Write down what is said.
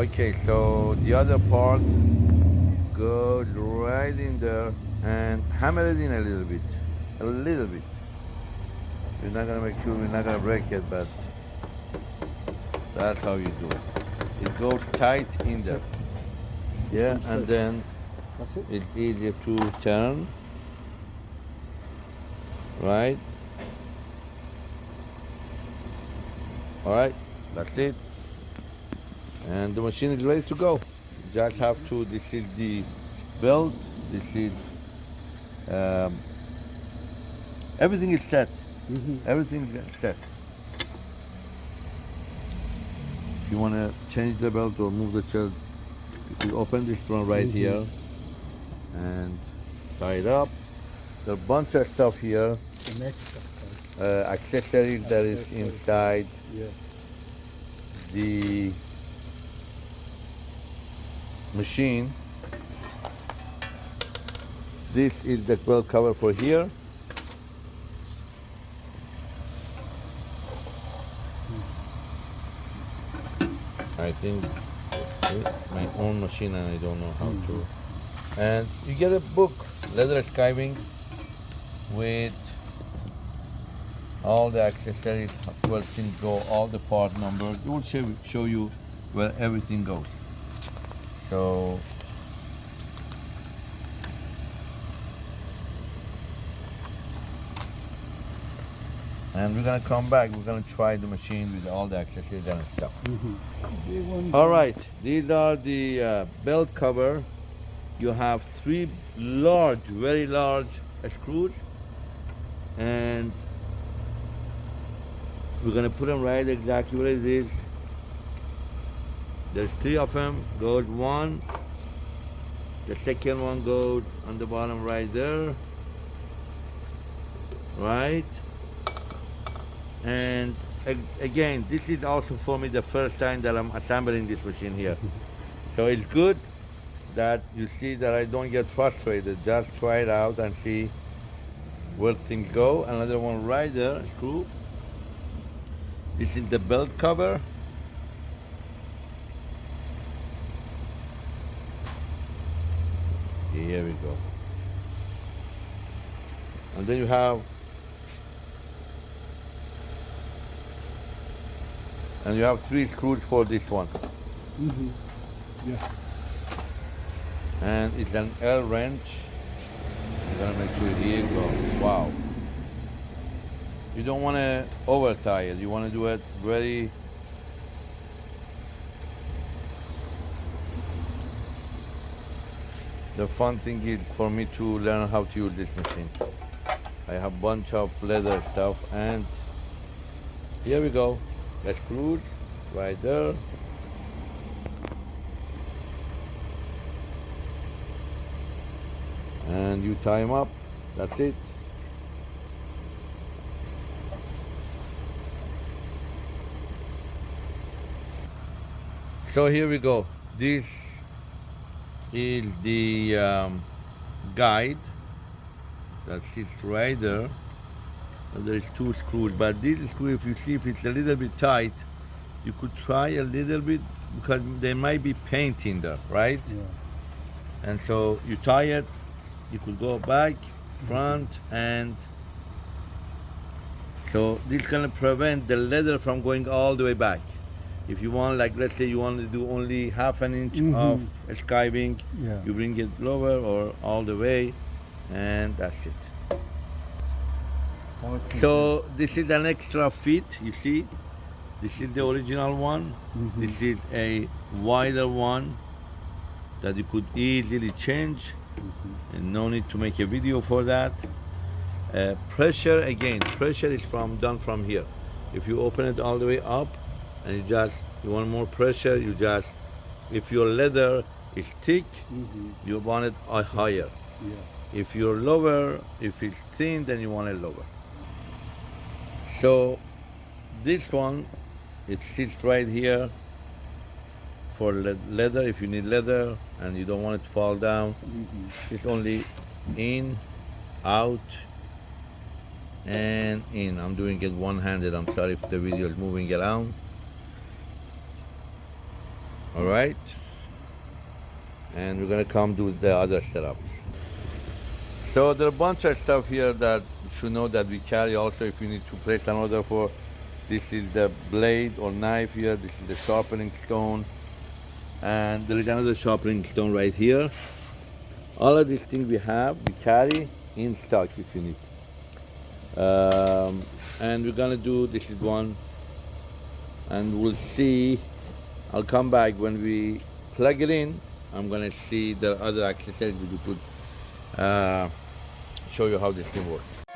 Okay, so the other part goes right in there and hammer it in a little bit, a little bit. We're not gonna make sure we're not gonna break it, but that's how you do it. It goes tight in there. Yeah, and then That's it. it's easier to turn. Right? Alright, that's it. And the machine is ready to go. Just have to, this is the belt, this is, um, everything is set. Mhm. Everything is set. If you want to change the belt or move the chair, you can open this one right Mhm. here and tie it up. There's a bunch of stuff here, The next step. uh, accessories that is inside Yes. the machine. This is the belt cover for here. I think it's my own machine and I don't know how to. Mm-hmm. And you get a book, leather skiving, with all the accessories, where things go, all the part numbers. It will show you where everything goes. So and we're gonna come back. We're gonna try the machine with all the accessories and stuff. Mhm. All right, these are the uh, belt cover. You have three large, very large screws, and we're gonna put them right exactly where it is. There's three of them. Goes one. The second one goes on the bottom right there. Right. And ag- again, this is also for me the first time that I'm assembling this machine here. so it's good that you see that I don't get frustrated. Just try it out and see where things go. Another one right there, screw. This is the belt cover. Here we go. And then you have and you have three screws for this one. Mhm. Yeah. And it's an L wrench. I'm gonna make sure here you go. Wow. You don't wanna over tie it. You wanna do it very The fun thing is for me to learn how to use this machine. I have bunch of leather stuff and here we go. The screws right there. and you tie them up. That's it. So here we go. This is the um, guide that sits right there. And there is two screws, but this screw, if you see if it's a little bit tight, you could try a little bit because there might be paint in there, right? Yeah. and so you tie it you could go back front and so this gonna prevent the leather from going all the way back if you want like let's say you want to do only half an inch Mhm. of skiving Yeah. you bring it lower or all the way and that's it Powerful. so this is an extra feet you see this is the original one Mhm. this is a wider one that you could easily change Mhm. and no need to make a video for that. Uh, pressure again, pressure is from done from here. If you open it all the way up and you just you want more pressure, you just if your leather is thick, Mhm. you want it higher. Yes. If you're lower, if it's thin, then you want it lower. So this one, it sits right here for le- leather. If you need leather and you don't want it to fall down, Mhm. it's only in, out, and in. I'm doing it one-handed. I'm sorry if the video is moving around. All right. And we're gonna come do the other setups. So there are a bunch of stuff here that you should know that we carry also if you need to place an order for. This is the blade or knife here. This is the sharpening stone. And there is another sharpening stone right here. All of these things we have, we carry in stock if you need. Um, and we're gonna do, this is one, and we'll see, I'll come back when we plug it in, I'm gonna see the other accessories we could uh, show you how this thing works.